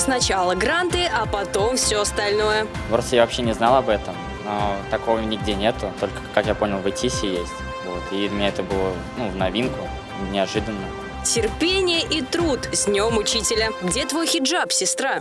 Сначала гранты, а потом все остальное. В России я вообще не знал об этом, но такого нигде нету, только, как я понял, в ИТИСе есть. Вот. И для меня это было ну, в новинку, неожиданно. Терпение и труд с Днем Учителя. Где твой хиджаб, сестра?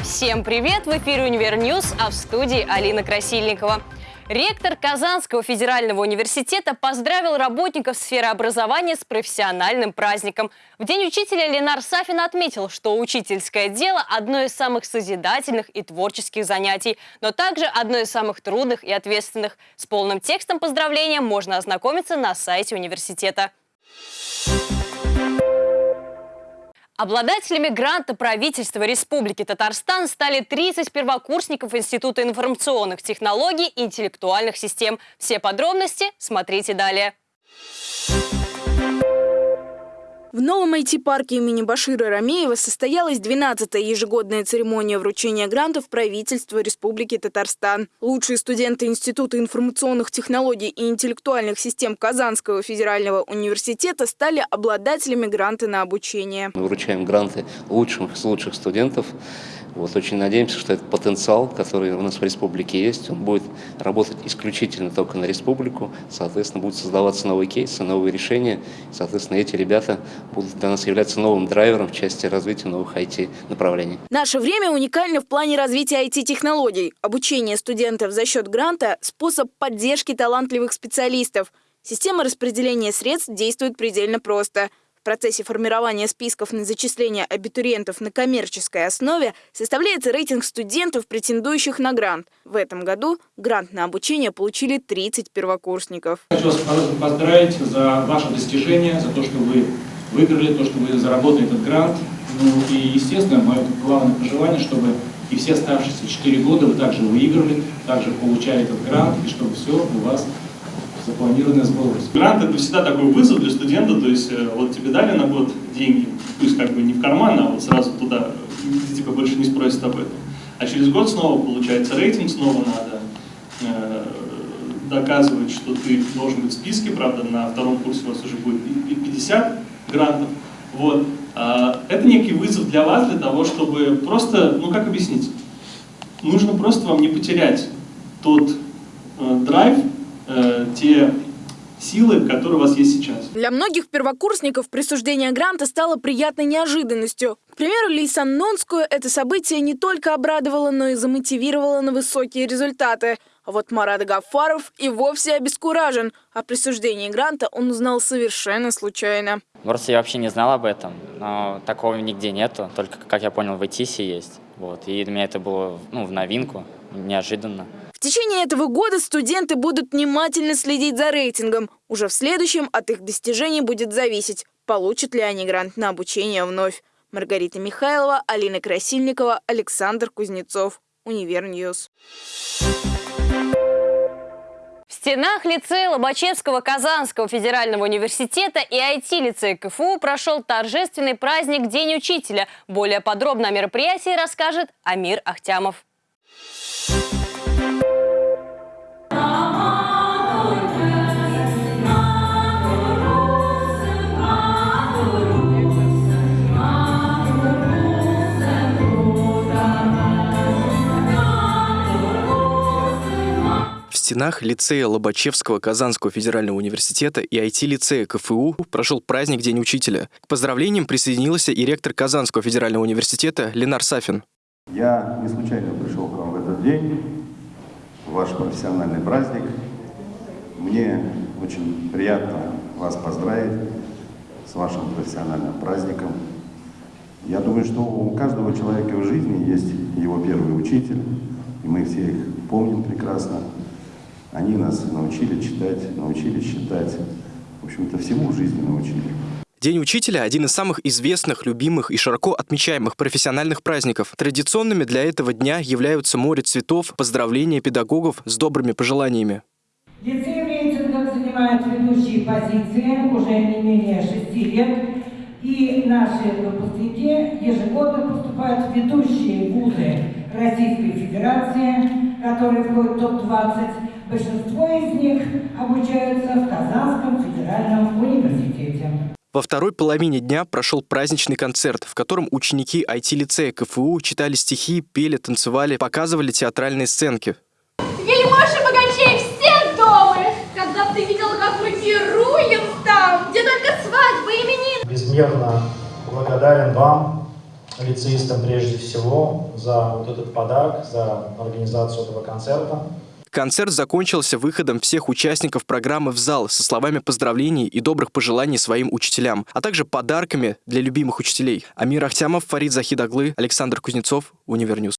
Всем привет! В эфире «Универ News», а в студии Алина Красильникова. Ректор Казанского федерального университета поздравил работников сферы образования с профессиональным праздником. В День учителя Ленар Сафин отметил, что учительское дело – одно из самых созидательных и творческих занятий, но также одно из самых трудных и ответственных. С полным текстом поздравления можно ознакомиться на сайте университета. Обладателями гранта правительства Республики Татарстан стали 30 первокурсников Института информационных технологий и интеллектуальных систем. Все подробности смотрите далее. В новом IT-парке имени Башира Рамеева состоялась 12-я ежегодная церемония вручения грантов правительства Республики Татарстан. Лучшие студенты Института информационных технологий и интеллектуальных систем Казанского федерального университета стали обладателями гранта на обучение. Мы вручаем гранты лучшим лучших студентов. Вот очень надеемся, что этот потенциал, который у нас в республике есть, он будет работать исключительно только на республику. Соответственно, будут создаваться новые кейсы, новые решения. Соответственно, эти ребята будут для нас являться новым драйвером в части развития новых IT-направлений. Наше время уникально в плане развития IT-технологий. Обучение студентов за счет гранта – способ поддержки талантливых специалистов. Система распределения средств действует предельно просто – процессе формирования списков на зачисление абитуриентов на коммерческой основе составляется рейтинг студентов, претендующих на грант. В этом году грант на обучение получили 30 первокурсников. Хочу вас поздравить за ваше достижение, за то, что вы выиграли, то, что вы заработали этот грант. Ну и, естественно, мое главное пожелание, чтобы и все оставшиеся 4 года вы также выиграли, также получали этот грант, и чтобы все у вас запланированное сбылось. Грант это всегда такой вызов для студента, то есть э, вот тебе дали на год деньги, пусть как бы не в карман, а вот сразу туда, типа больше не спросят об этом. А через год снова получается рейтинг, снова надо э, доказывать, что ты должен быть в списке, правда, на втором курсе у вас уже будет 50 грантов. Вот. А, это некий вызов для вас, для того, чтобы просто, ну как объяснить, нужно просто вам не потерять тот э, драйв, э, те силы, которые у вас есть сейчас. Для многих первокурсников присуждение гранта стало приятной неожиданностью. К примеру, Лейсан Нонскую это событие не только обрадовало, но и замотивировало на высокие результаты. А вот Марат Гафаров и вовсе обескуражен. О присуждении гранта он узнал совершенно случайно. В России я вообще не знал об этом, но такого нигде нету, только, как я понял, в ИТИСе есть. Вот. И для меня это было ну, в новинку, неожиданно. В течение этого года студенты будут внимательно следить за рейтингом. Уже в следующем от их достижений будет зависеть, получат ли они грант на обучение вновь. Маргарита Михайлова, Алина Красильникова, Александр Кузнецов. Универ News. В стенах лицея Лобачевского Казанского федерального университета и IT-лицея КФУ прошел торжественный праздник День учителя. Более подробно о мероприятии расскажет Амир Ахтямов. Стенах лицея Лобачевского Казанского федерального университета и IT-лицея КФУ прошел праздник День учителя. К поздравлениям присоединился и ректор Казанского федерального университета Ленар Сафин. Я не случайно пришел к вам в этот день, в ваш профессиональный праздник. Мне очень приятно вас поздравить с вашим профессиональным праздником. Я думаю, что у каждого человека в жизни есть его первый учитель, и мы все их помним прекрасно. Они нас научили читать, научили считать. В общем-то, всему в жизни научили. День учителя – один из самых известных, любимых и широко отмечаемых профессиональных праздников. Традиционными для этого дня являются море цветов, поздравления педагогов с добрыми пожеланиями. Лицей в рейтингах занимает ведущие позиции уже не менее шести лет. И наши выпускники ежегодно поступают в ведущие вузы Российской Федерации, которые входят в топ-20 Большинство из них обучаются в Казанском федеральном университете. Во второй половине дня прошел праздничный концерт, в котором ученики IT-лицея КФУ читали стихи, пели, танцевали, показывали театральные сценки. Вельможи богачей все дома, когда ты видел, как мы пируем там, где только свадьбы, именины. Безмерно благодарен вам, лицеистам прежде всего, за вот этот подарок, за организацию этого концерта. Концерт закончился выходом всех участников программы в зал со словами поздравлений и добрых пожеланий своим учителям, а также подарками для любимых учителей. Амир Ахтямов, Фарид Захидаглы, Александр Кузнецов, Универ News.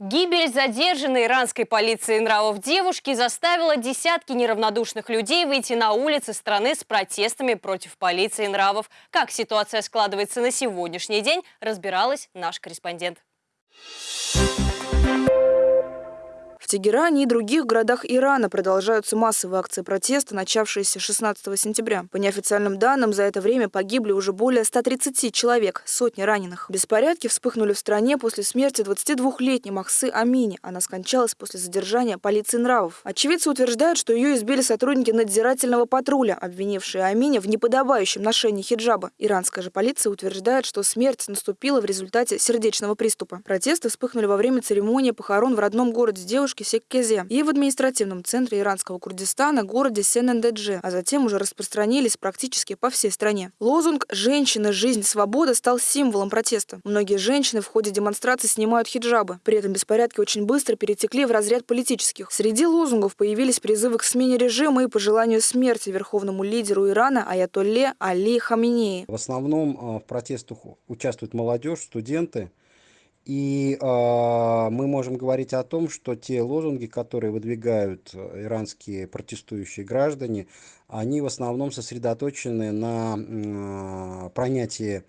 Гибель задержанной иранской полицией нравов девушки заставила десятки неравнодушных людей выйти на улицы страны с протестами против полиции нравов. Как ситуация складывается на сегодняшний день, разбиралась наш корреспондент. thank you Тегеране и других городах Ирана продолжаются массовые акции протеста, начавшиеся 16 сентября. По неофициальным данным, за это время погибли уже более 130 человек, сотни раненых. Беспорядки вспыхнули в стране после смерти 22-летней Махсы Амини. Она скончалась после задержания полиции нравов. Очевидцы утверждают, что ее избили сотрудники надзирательного патруля, обвинившие Амини в неподобающем ношении хиджаба. Иранская же полиция утверждает, что смерть наступила в результате сердечного приступа. Протесты вспыхнули во время церемонии похорон в родном городе девушки Секкезе и в административном центре иранского Курдистана, городе Сен-Эндедже, а затем уже распространились практически по всей стране. Лозунг «Женщина, жизнь, свобода» стал символом протеста. Многие женщины в ходе демонстрации снимают хиджабы. При этом беспорядки очень быстро перетекли в разряд политических. Среди лозунгов появились призывы к смене режима и пожеланию смерти верховному лидеру Ирана Аятолле Али Хаминеи. В основном а, в протестах участвует молодежь, студенты. И э, мы можем говорить о том, что те лозунги, которые выдвигают э, иранские протестующие граждане, они в основном сосредоточены на э, пронятии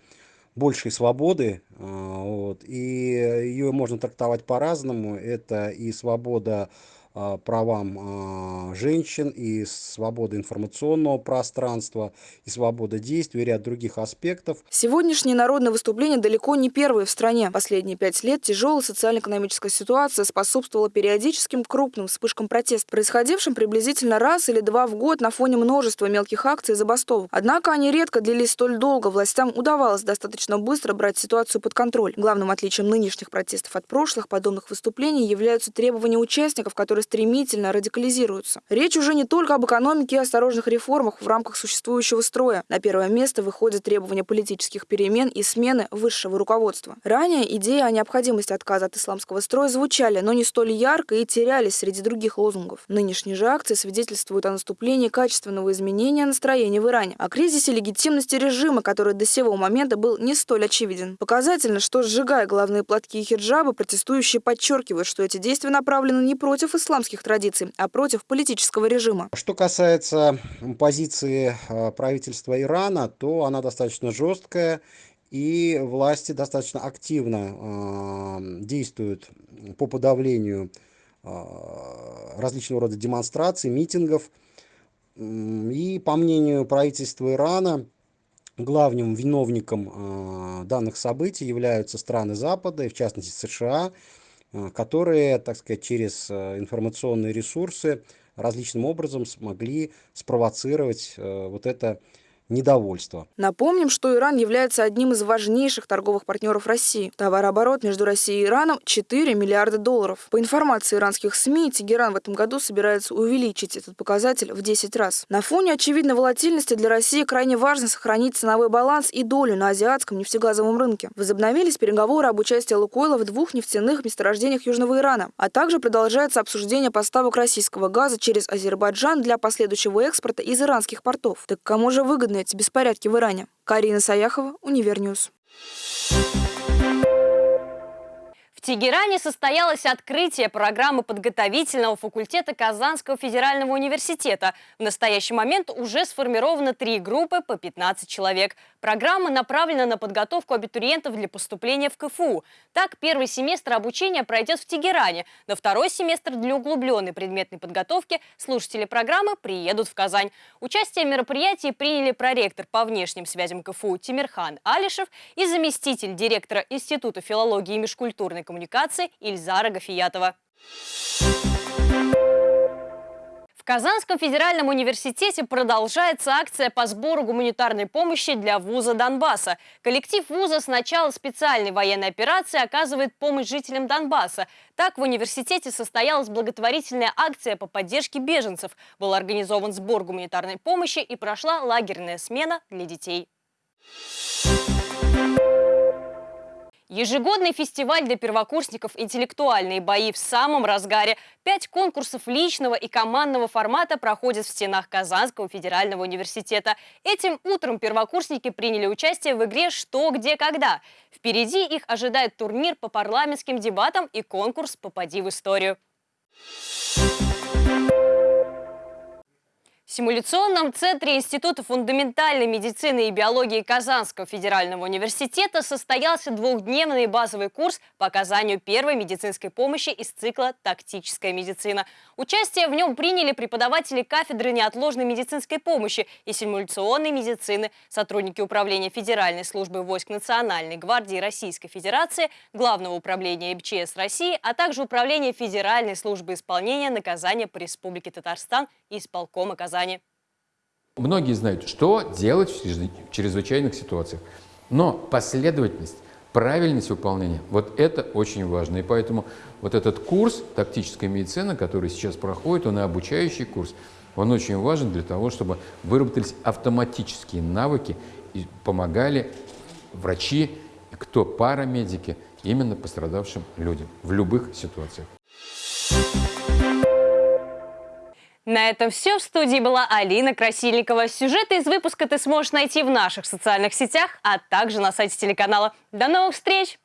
большей свободы, э, вот, и ее можно трактовать по-разному. Это и свобода а, правам а, женщин, и свобода информационного пространства, и свобода действий, и ряд других аспектов. Сегодняшние народные выступления далеко не первые в стране. Последние пять лет тяжелая социально-экономическая ситуация способствовала периодическим крупным вспышкам протеста, происходившим приблизительно раз или два в год на фоне множества мелких акций и забастовок. Однако они редко длились столь долго, властям удавалось достаточно быстро брать ситуацию под контроль. Главным отличием нынешних протестов от прошлых подобных выступлений являются требования участников, которые стремительно радикализируются. Речь уже не только об экономике и осторожных реформах в рамках существующего строя. На первое место выходят требования политических перемен и смены высшего руководства. Ранее идеи о необходимости отказа от исламского строя звучали, но не столь ярко и терялись среди других лозунгов. Нынешние же акции свидетельствуют о наступлении качественного изменения настроения в Иране, о кризисе легитимности режима, который до сего момента был не столь очевиден. Показательно, что сжигая главные платки и хиджабы, протестующие подчеркивают, что эти действия направлены не против исламского исламских традиций, а против политического режима. Что касается позиции э, правительства Ирана, то она достаточно жесткая, и власти достаточно активно э, действуют по подавлению э, различного рода демонстраций, митингов. И по мнению правительства Ирана, главным виновником данных событий являются страны Запада, и в частности США, которые, так сказать, через э, информационные ресурсы различным образом смогли спровоцировать э, вот это недовольство. Напомним, что Иран является одним из важнейших торговых партнеров России. Товарооборот между Россией и Ираном 4 миллиарда долларов. По информации иранских СМИ, Тегеран в этом году собирается увеличить этот показатель в 10 раз. На фоне очевидной волатильности для России крайне важно сохранить ценовой баланс и долю на азиатском нефтегазовом рынке. Возобновились переговоры об участии Лукойла в двух нефтяных месторождениях Южного Ирана, а также продолжается обсуждение поставок российского газа через Азербайджан для последующего экспорта из иранских портов. Так кому же выгодно выгодны эти беспорядки в Иране. Карина Саяхова, Универ News. Тегеране состоялось открытие программы подготовительного факультета Казанского федерального университета. В настоящий момент уже сформировано три группы по 15 человек. Программа направлена на подготовку абитуриентов для поступления в КФУ. Так, первый семестр обучения пройдет в Тегеране. На второй семестр для углубленной предметной подготовки слушатели программы приедут в Казань. Участие в мероприятии приняли проректор по внешним связям КФУ Тимирхан Алишев и заместитель директора Института филологии и межкультурной коммуникации коммуникации Ильзара Гафиятова. В Казанском федеральном университете продолжается акция по сбору гуманитарной помощи для вуза Донбасса. Коллектив вуза с начала специальной военной операции оказывает помощь жителям Донбасса. Так в университете состоялась благотворительная акция по поддержке беженцев. Был организован сбор гуманитарной помощи и прошла лагерная смена для детей. Ежегодный фестиваль для первокурсников «Интеллектуальные бои» в самом разгаре. Пять конкурсов личного и командного формата проходят в стенах Казанского федерального университета. Этим утром первокурсники приняли участие в игре «Что, где, когда». Впереди их ожидает турнир по парламентским дебатам и конкурс «Попади в историю». В симуляционном центре Института фундаментальной медицины и биологии Казанского федерального университета состоялся двухдневный базовый курс по оказанию первой медицинской помощи из цикла «Тактическая медицина». Участие в нем приняли преподаватели кафедры неотложной медицинской помощи и симуляционной медицины, сотрудники Управления Федеральной службы войск Национальной гвардии Российской Федерации, Главного управления МЧС России, а также Управления Федеральной службы исполнения наказания по Республике Татарстан и исполкома Казани. Многие знают, что делать в чрезвычайных ситуациях. Но последовательность, правильность выполнения, вот это очень важно. И поэтому вот этот курс «Тактическая медицина», который сейчас проходит, он и обучающий курс, он очень важен для того, чтобы выработались автоматические навыки и помогали врачи, кто парамедики, именно пострадавшим людям в любых ситуациях. На этом все. В студии была Алина Красильникова. Сюжеты из выпуска ты сможешь найти в наших социальных сетях, а также на сайте телеканала. До новых встреч!